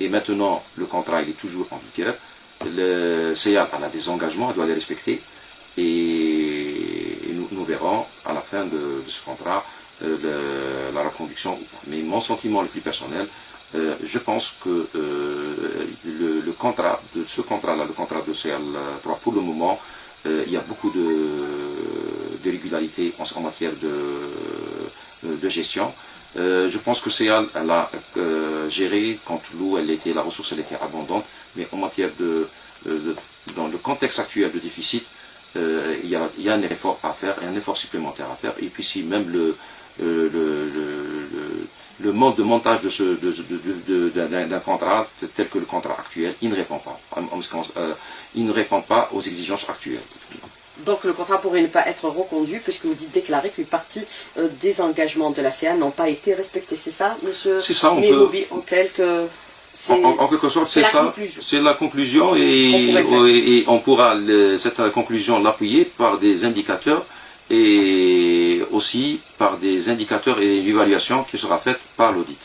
et maintenant le contrat il est toujours en vigueur, le CA a des engagements, elle doit les respecter, et nous, verrons à la fin de, ce contrat euh, la reconduction. Mais mon sentiment le plus personnel, euh, je pense que euh, le, contrat de ce contrat-là, le contrat de CL3, pour le moment, il y a beaucoup de, de régularité en, matière de, gestion. je pense que CL a géré quand l'eau, elle était, la ressource, elle était abondante, mais en matière de, dans le contexte actuel de déficit, il y, a, un effort à faire, un effort supplémentaire à faire. Et puis si même le, le, le mode de montage d'un contrat tel que le contrat actuel, il ne répond pas. Euh, il ne répond pas aux exigences actuelles. Donc le contrat pourrait ne pas être reconduit puisque vous dites déclaré qu'une partie euh, des engagements de la CA n'ont pas été respectés. C'est ça, monsieur C'est ça, on peut... en quelques... En, quelque sorte, c'est ça. C'est la conclusion et, on pourra cette conclusion l'appuyer par des indicateurs et aussi par des indicateurs et une évaluation qui sera faite par l'audit.